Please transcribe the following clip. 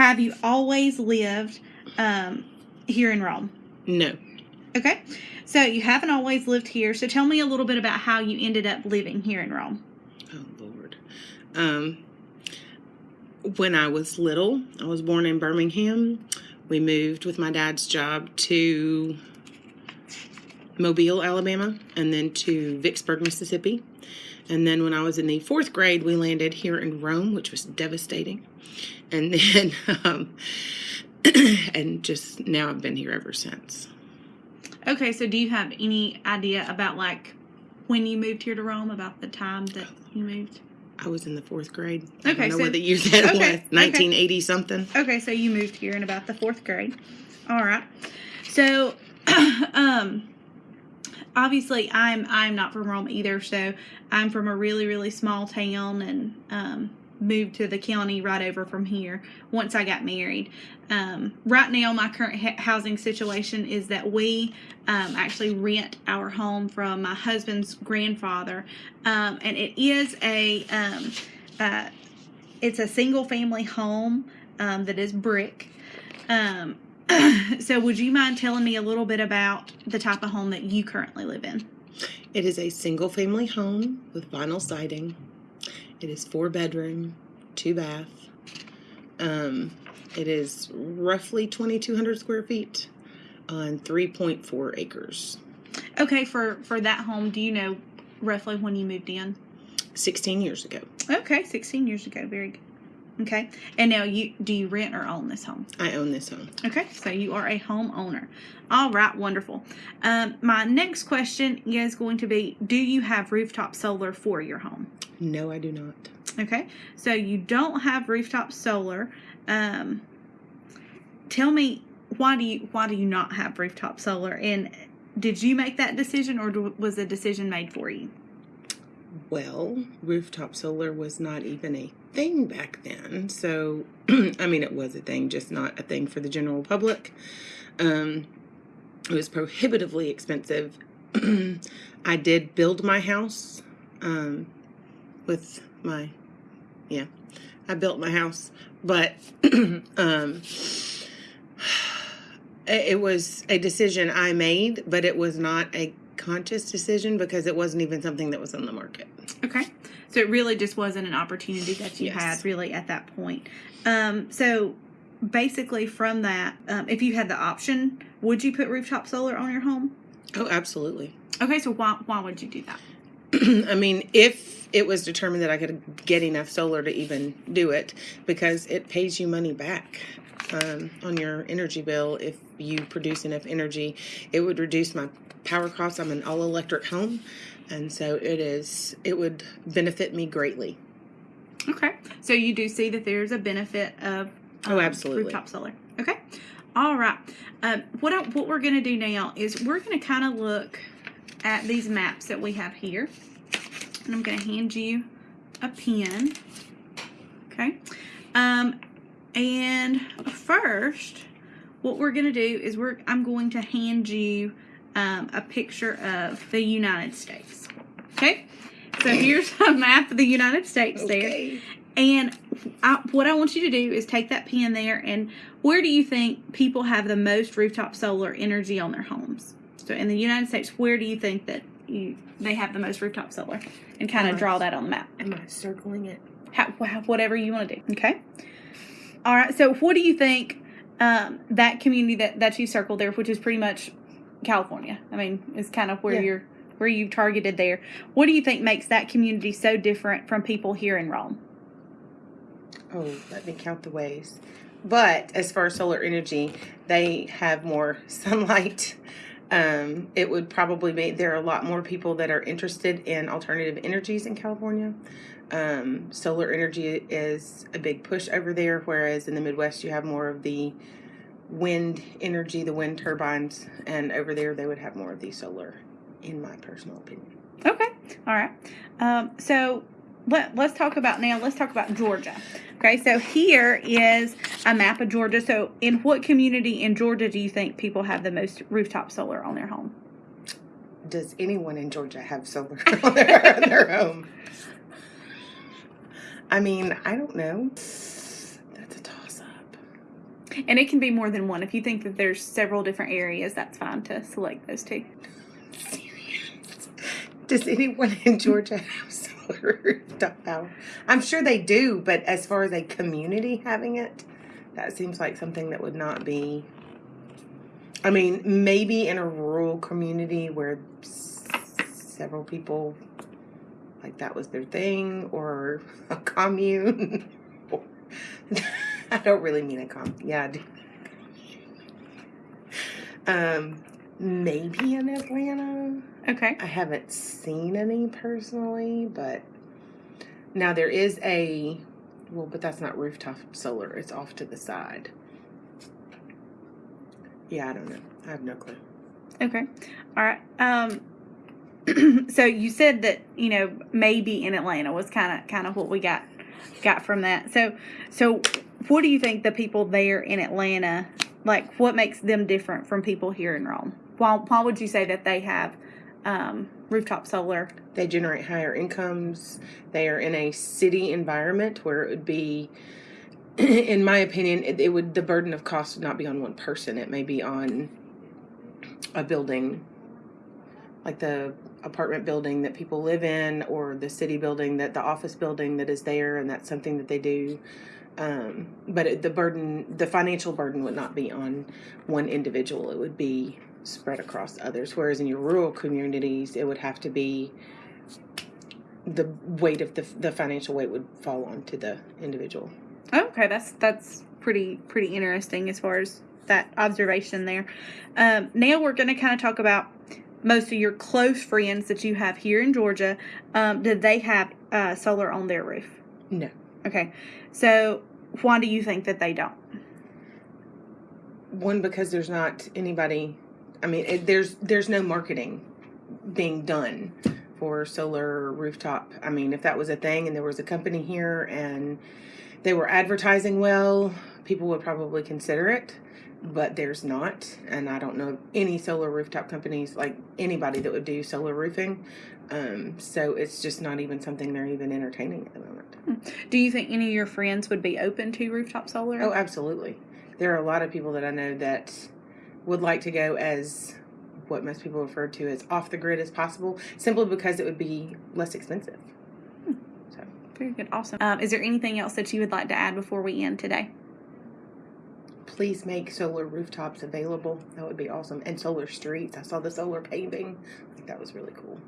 have you always lived um, here in Rome? No. Okay. So you haven't always lived here. So tell me a little bit about how you ended up living here in Rome. Oh Lord. Um, when I was little, I was born in Birmingham. We moved with my dad's job to Mobile, Alabama, and then to Vicksburg, Mississippi. And then when I was in the fourth grade, we landed here in Rome, which was devastating. And then, um, and just now I've been here ever since. Okay, so do you have any idea about like when you moved here to Rome, about the time that you moved? I was in the fourth grade. I Okay, don't know so- what the year that okay, was. okay. 1980 something. Okay, so you moved here in about the fourth grade. All right. So, um, obviously, I'm I'm not from Rome either. So I'm from a really really small town and um, moved to the county right over from here once I got married. Um, right now, my current housing situation is that we um, actually rent our home from my husband's grandfather, um, and it is a um, uh, it's a single family home um, that is brick. Um, so, would you mind telling me a little bit about the type of home that you currently live in? It is a single family home with vinyl siding. It is four bedroom, two bath. Um, it is roughly 2,200 square feet on 3.4 acres. Okay, for for that home, do you know roughly when you moved in? 16 years ago. Okay, sixteen years ago. Very good. Okay, and now you do you rent or own this home? I own this home. Okay, so you are a homeowner. All right, wonderful. Um, my next question is going to be: Do you have rooftop solar for your home? No, I do not. Okay, so you don't have rooftop solar. Um, tell me why do you why do you not have rooftop solar? And did you make that decision, or was a decision made for you? Well, rooftop solar was not even a thing back then. So, I mean, it was a thing, just not a thing for the general public. Um, it was prohibitively expensive. I did build my house um, with my, yeah, I built my house, but um, it it was a decision I made, but it was not a conscious decision because it wasn't even something that was on the market. Okay, so it really just wasn't an opportunity that you Yes. had really at that point. Um, so basically, from that, um, if you had the option, would you put rooftop solar on your home? Oh, absolutely. Okay, so why why would you do that? I mean, if it was determined that I could get enough solar to even do it, because it pays you money back um, on your energy bill if you produce enough energy, it would reduce my power costs. I'm an all electric home, and so it is. It would benefit me greatly. Okay, so you do see that there's a benefit of um, Oh, absolutely. rooftop solar. Okay, all right. Um, what I, what we're going to do now is we're going to kind of look at these maps that we have here, and I'm going to hand you a pen. Okay, um, and first, what we're going to do is we're I'm going to hand you um, a picture of the United States. Okay. So here's a map of the United States there. And I, what I want you to do is take that pen there and where do you think people have the most rooftop solar energy on their homes? So in the United States, where do you think that you they have the most rooftop solar? And kind of draw that on the map. Am I circling it? How, whatever you want to do. Okay. All right. So what do you think um, that community that that you circled there, which is pretty much California? I mean, it's kind of where Yeah. you're where you targeted there. What do you think makes that community so different from people here in Rome? Oh, let me count the ways. But as far as solar energy, they have more sunlight. Um, it would probably be there are a lot more people that are interested in alternative energies in California. Um, solar energy is a big push over there, whereas in the Midwest you have more of the wind energy, the wind turbines, and over there they would have more of the solar, in my personal opinion. Okay. All right. Um, so let, let's talk about now, let's talk about Georgia. Okay. So here is a map of Georgia. So in what community in Georgia do you think people have the most rooftop solar on their home? Does anyone in Georgia have solar on their, on their home? I mean, I don't know. That's a toss up. And it can be more than one. If you think that there's several different areas, that's fine to select those two. Does anyone in Georgia have solar rooftop power? I'm sure they do, but as far as a community having it, that seems like something that would not be. I mean, maybe in a rural community where several people, like that was their thing, or a commune. I don't really mean a com. Yeah, I do. Um, maybe in Atlanta. Okay. I haven't seen any personally, but now there is a well, but that's not rooftop solar. It's off to the side. Yeah, I don't know. I have no clue. Okay. All right. Um, so you said that you know maybe in Atlanta was kind of kind of what we got got from that. So so what do you think the people there in Atlanta like? What makes them different from people here in Rome? Why why would you say that they have um, rooftop solar? They generate higher incomes. They are in a city environment where it would be, in my opinion, it, it would the burden of cost would not be on one person. It may be on a building, like the apartment building that people live in, or the city building that the office building that is there, and that's something that they do. Um, but it, the burden, the financial burden, would not be on one individual. It would be spread across others. Whereas in your rural communities, it would have to be the weight of the the financial weight would fall onto the individual. Okay, that's that's pretty pretty interesting as far as that observation there. Um, now we're going to kind of talk about most of your close friends that you have here in Georgia. Um, did they have uh, solar on their roof? No. Okay, so why do you think that they don't? One because there's not anybody. I mean, it, there's there's no marketing being done for solar rooftop. I mean, if that was a thing and there was a company here and they were advertising well, people would probably consider it. But there's not, and I don't know any solar rooftop companies like anybody that would do solar roofing. Um, so it's just not even something they're even entertaining at the moment. Do you think any of your friends would be open to rooftop solar? Oh, absolutely. There are a lot of people that I know that would like to go as what most people refer to as off the grid as possible, simply because it would be less expensive. So, Very good, awesome. Um, is there anything else that you would like to add before we end today? Please make solar rooftops available. That would be awesome. And solar streets. I saw the solar paving. I think that was really cool.